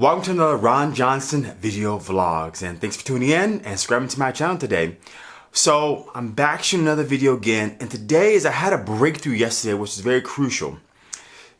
Welcome to another Ron Johnson video vlogs and thanks for tuning in and subscribing to my channel today. So I'm back shooting another video again and today is I had a breakthrough yesterday which is very crucial.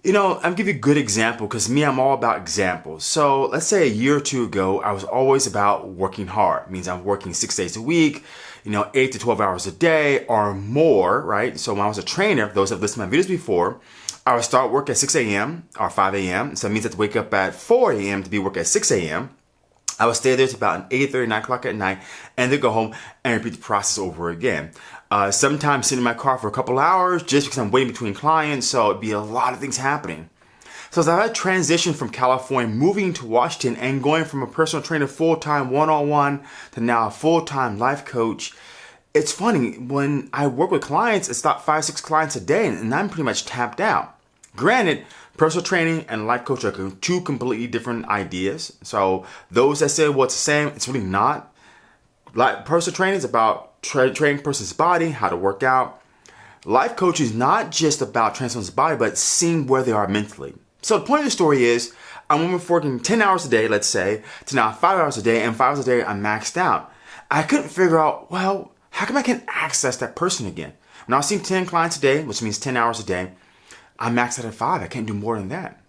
You know, I'm give you a good example because me, I'm all about examples. So let's say a year or two ago, I was always about working hard. It means I'm working six days a week, you know, eight to 12 hours a day or more, right? So when I was a trainer, those have listened to my videos before, I would start work at 6 a.m. or 5 a.m. So it means I have to wake up at 4 a.m. to be work at 6 a.m. I would stay there to about 8 30, 9 o'clock at night, and then go home and repeat the process over again. Uh, sometimes sitting in my car for a couple hours just because I'm waiting between clients, so it'd be a lot of things happening. So as I transitioned from California, moving to Washington, and going from a personal trainer full-time one-on-one to now a full-time life coach, it's funny, when I work with clients, it's about five, six clients a day, and I'm pretty much tapped out. Granted, personal training and life coach are two completely different ideas. So those that say, well, it's the same, it's really not. Like personal training is about tra training person's body, how to work out. Life coaching is not just about transforming the body, but seeing where they are mentally. So the point of the story is, I'm working 10 hours a day, let's say, to now five hours a day, and five hours a day I'm maxed out. I couldn't figure out, well, how come I can access that person again? Now I was seeing 10 clients a day, which means 10 hours a day, I'm maxed out at five. I can't do more than that.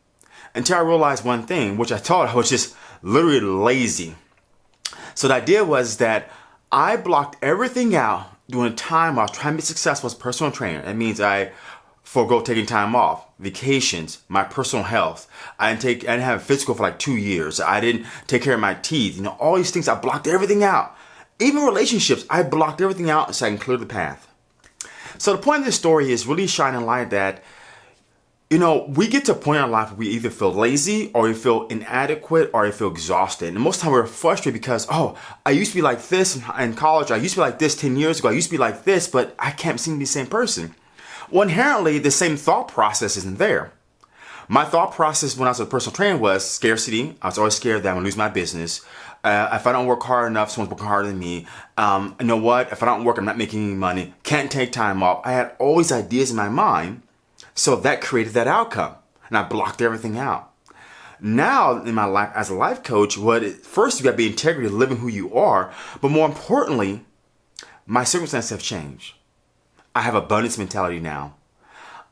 Until I realized one thing, which I thought I was just literally lazy. So the idea was that I blocked everything out during time I was trying to be successful as a personal trainer. That means I forego taking time off, vacations, my personal health. I didn't take, I didn't have a physical for like two years. I didn't take care of my teeth. You know, all these things, I blocked everything out. Even relationships, I blocked everything out so I can clear the path. So the point of this story is really shining light that you know, we get to a point in our life where we either feel lazy or we feel inadequate or we feel exhausted. And most of the time we're frustrated because, oh, I used to be like this in college. I used to be like this 10 years ago. I used to be like this, but I can't seem to be the same person. Well, inherently, the same thought process isn't there. My thought process when I was a personal trainer was scarcity. I was always scared that I'm gonna lose my business. Uh, if I don't work hard enough, someone's working harder than me. Um, you know what? If I don't work, I'm not making any money. Can't take time off. I had all these ideas in my mind so that created that outcome and I blocked everything out. Now in my life as a life coach, what it, first you got to be integrity, living who you are, but more importantly, my circumstances have changed. I have abundance mentality now.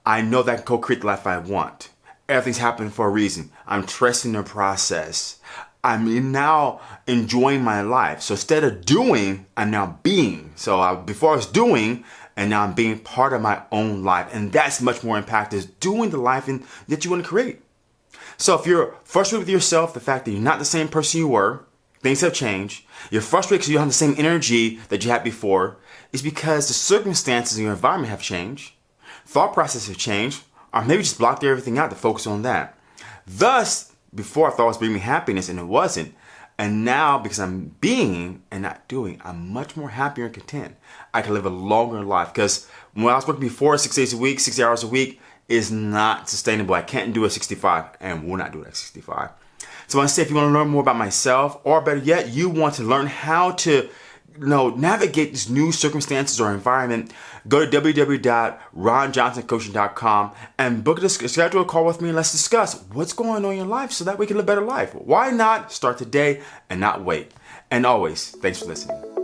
I know that I can co-create the life I want. Everything's happening for a reason. I'm trusting the process. I'm now enjoying my life. So instead of doing, I'm now being. So I, before I was doing, and now I'm being part of my own life. And that's much more impact is doing the life in, that you want to create. So if you're frustrated with yourself, the fact that you're not the same person you were, things have changed, you're frustrated because you don't have the same energy that you had before, is because the circumstances in your environment have changed, thought processes have changed, or maybe just blocked everything out to focus on that. Thus, before I thought it was bringing me happiness and it wasn't, and now, because I'm being and not doing, I'm much more happier and content. I can live a longer life because when I was working before, six days a week, 60 hours a week is not sustainable. I can't do it 65 and will not do it at 65. So I say if you want to learn more about myself or better yet, you want to learn how to know, navigate these new circumstances or environment, go to www.ronjohnsoncoaching.com and book a schedule a call with me and let's discuss what's going on in your life so that we can live a better life. Why not start today and not wait? And always, thanks for listening.